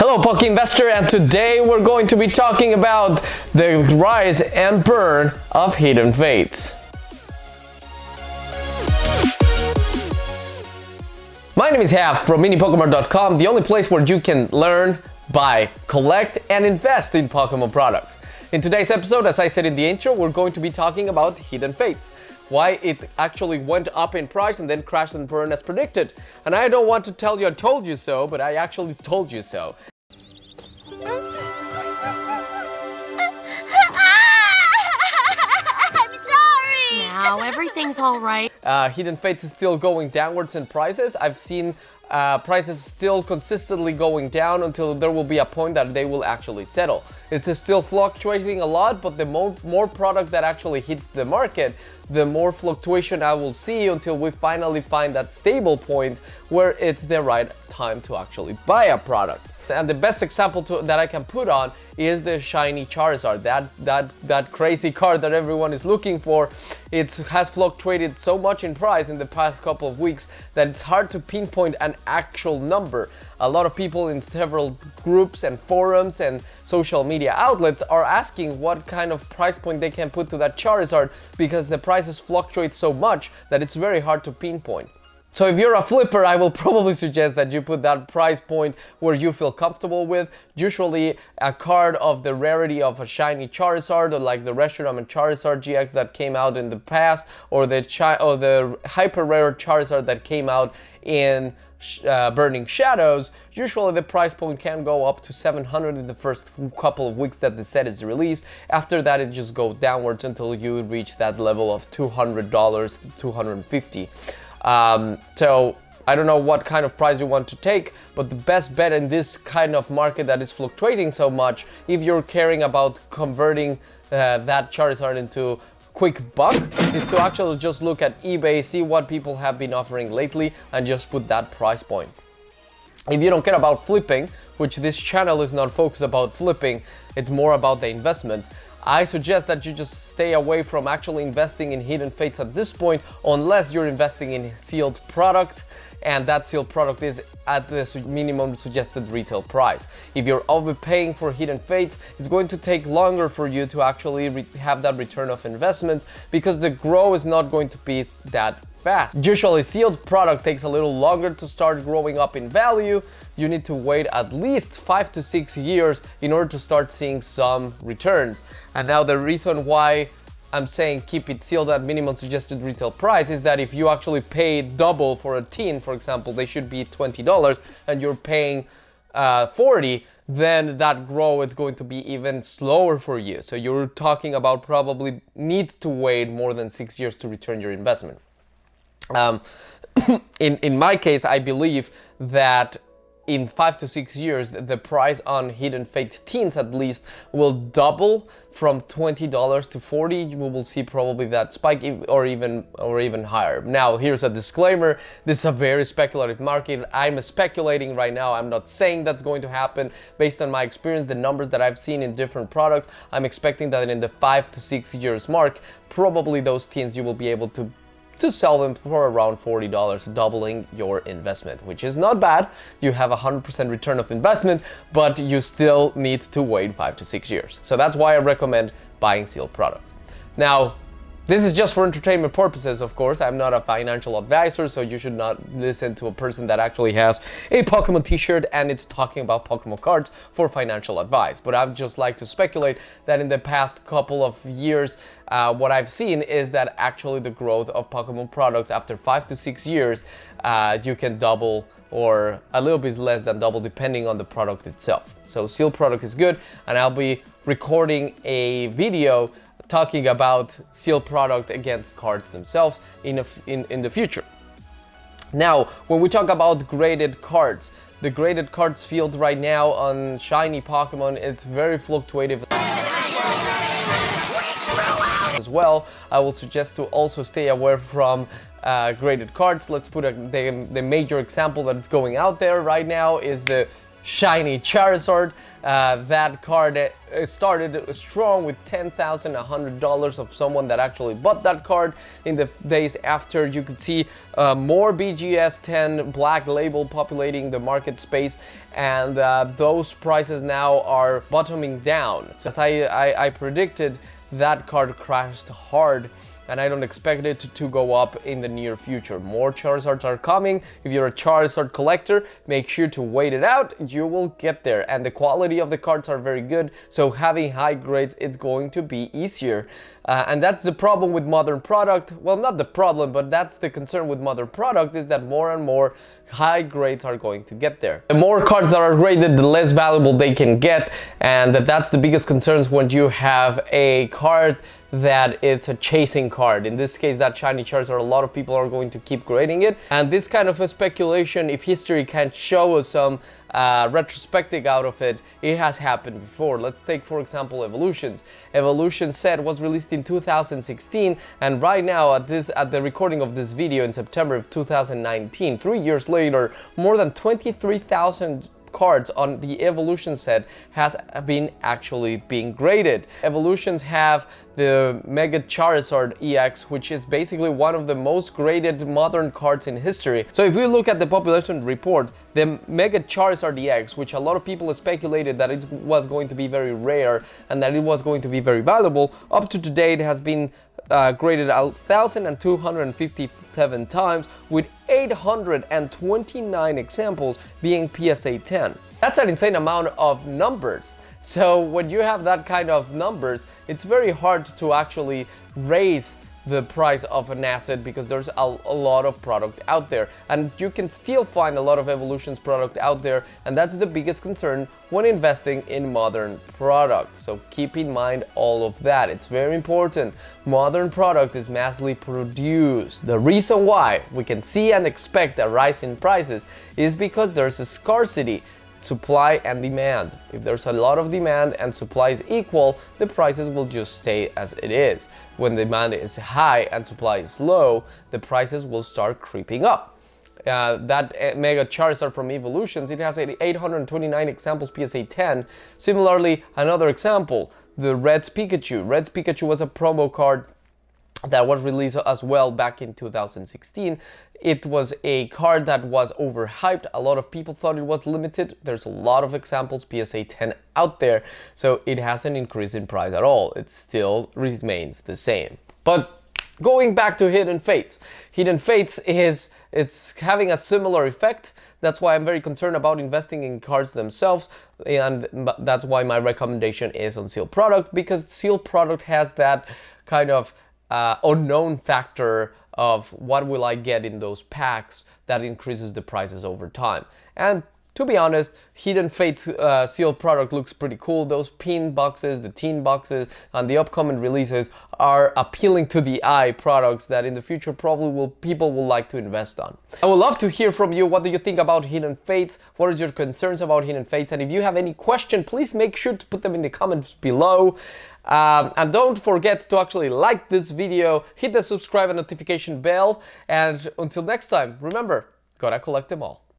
Hello Poke Investor and today we're going to be talking about the rise and burn of Hidden Fates. My name is Hap from minipokemon.com, the only place where you can learn, buy, collect and invest in Pokemon products. In today's episode, as I said in the intro, we're going to be talking about Hidden Fates why it actually went up in price and then crashed and burned as predicted. And I don't want to tell you I told you so, but I actually told you so. Everything's all right. Uh, Hidden Fates is still going downwards in prices. I've seen uh, prices still consistently going down until there will be a point that they will actually settle. It's still fluctuating a lot, but the more, more product that actually hits the market, the more fluctuation I will see until we finally find that stable point where it's the right time to actually buy a product. And the best example to, that I can put on is the shiny Charizard, that, that, that crazy card that everyone is looking for. It has fluctuated so much in price in the past couple of weeks that it's hard to pinpoint an actual number. A lot of people in several groups and forums and social media outlets are asking what kind of price point they can put to that Charizard because the prices fluctuate so much that it's very hard to pinpoint. So if you're a flipper, I will probably suggest that you put that price point where you feel comfortable with. Usually a card of the rarity of a shiny Charizard or like the Reshiram and Charizard GX that came out in the past or the, or the hyper rare Charizard that came out in uh, Burning Shadows, usually the price point can go up to 700 in the first couple of weeks that the set is released. After that, it just goes downwards until you reach that level of $200 to 250 um, so I don't know what kind of price you want to take, but the best bet in this kind of market that is fluctuating so much, if you're caring about converting uh, that Charizard into quick buck, is to actually just look at eBay, see what people have been offering lately, and just put that price point. If you don't care about flipping, which this channel is not focused about flipping, it's more about the investment, I suggest that you just stay away from actually investing in Hidden Fates at this point unless you're investing in sealed product and that sealed product is at the minimum suggested retail price. If you're overpaying for Hidden Fates, it's going to take longer for you to actually have that return of investment because the grow is not going to be that fast. Usually sealed product takes a little longer to start growing up in value. You need to wait at least five to six years in order to start seeing some returns. And now the reason why I'm saying keep it sealed at minimum suggested retail price is that if you actually pay double for a tin, for example, they should be $20 and you're paying uh, 40, then that grow is going to be even slower for you. So you're talking about probably need to wait more than six years to return your investment. Um, in, in my case, I believe that in five to six years, the price on Hidden Fate Tins at least will double from $20 to 40. We will see probably that spike or even or even higher. Now, here's a disclaimer. This is a very speculative market. I'm speculating right now. I'm not saying that's going to happen. Based on my experience, the numbers that I've seen in different products, I'm expecting that in the five to six years mark, probably those tins you will be able to to sell them for around $40, doubling your investment, which is not bad. You have 100% return of investment, but you still need to wait five to six years. So that's why I recommend buying sealed products. Now, this is just for entertainment purposes, of course. I'm not a financial advisor, so you should not listen to a person that actually has a Pokemon t-shirt and it's talking about Pokemon cards for financial advice. But I'd just like to speculate that in the past couple of years, uh, what I've seen is that actually the growth of Pokemon products after five to six years, uh, you can double or a little bit less than double depending on the product itself. So seal product is good and I'll be recording a video talking about sealed product against cards themselves in, in, in the future. Now, when we talk about graded cards, the graded cards field right now on shiny Pokemon, it's very fluctuative as well. I will suggest to also stay away from uh, graded cards. Let's put a, the, the major example that is going out there right now is the shiny Charizard. Uh, that card uh, started strong with $10,100 of someone that actually bought that card in the days after. You could see uh, more BGS 10 black label populating the market space and uh, those prices now are bottoming down. So as I, I, I predicted, that card crashed hard and I don't expect it to go up in the near future. More Charizards are coming. If you're a Charizard collector, make sure to wait it out. You will get there. And the quality of the cards are very good, so having high grades, it's going to be easier. Uh, and that's the problem with modern product. Well, not the problem, but that's the concern with modern product is that more and more high grades are going to get there. The more cards that are graded, the less valuable they can get. And that's the biggest concerns when you have a card that it's a chasing card. In this case, that shiny Charizard, a lot of people are going to keep grading it. And this kind of a speculation, if history can't show us some uh, retrospective out of it, it has happened before. Let's take, for example, Evolutions. Evolution set was released in 2016, and right now, at this at the recording of this video in September of 2019, three years later, more than 23,000 cards on the evolution set has been actually being graded. Evolutions have the Mega Charizard EX, which is basically one of the most graded modern cards in history. So if we look at the population report, the Mega Charizard EX, which a lot of people speculated that it was going to be very rare and that it was going to be very valuable, up to today it has been uh, graded 1,257 times with 829 examples being PSA 10. That's an insane amount of numbers. So when you have that kind of numbers, it's very hard to actually raise the price of an asset because there's a, a, lot of product out there. And you can still find a lot of evolutions product out there and that's the biggest concern when investing in modern products. So keep in mind all of that. It's very important. Modern product is massively produced. The reason why we can see and expect a rise in prices is because there's a scarcity supply and demand. If there's a lot of demand and supply is equal, the prices will just stay as it is. When demand is high and supply is low, the prices will start creeping up. Uh, that uh, Mega Charizard from Evolutions, it has 829 examples PSA 10. Similarly, another example, the Red's Pikachu. Red's Pikachu was a promo card that was released as well back in 2016. It was a card that was overhyped. A lot of people thought it was limited. There's a lot of examples PSA 10 out there, so it hasn't increased in price at all. It still remains the same. But going back to Hidden Fates. Hidden Fates is it's having a similar effect. That's why I'm very concerned about investing in cards themselves and that's why my recommendation is on sealed product because sealed product has that kind of uh, unknown factor of what will I get in those packs that increases the prices over time. And to be honest, Hidden Fates uh, sealed product looks pretty cool. Those pin boxes, the tin boxes, and the upcoming releases are appealing to the eye products that in the future probably will people will like to invest on. I would love to hear from you. What do you think about Hidden Fates? What are your concerns about Hidden Fates? And if you have any question, please make sure to put them in the comments below. Um, and don't forget to actually like this video, hit the subscribe and notification bell, and until next time, remember, gotta collect them all.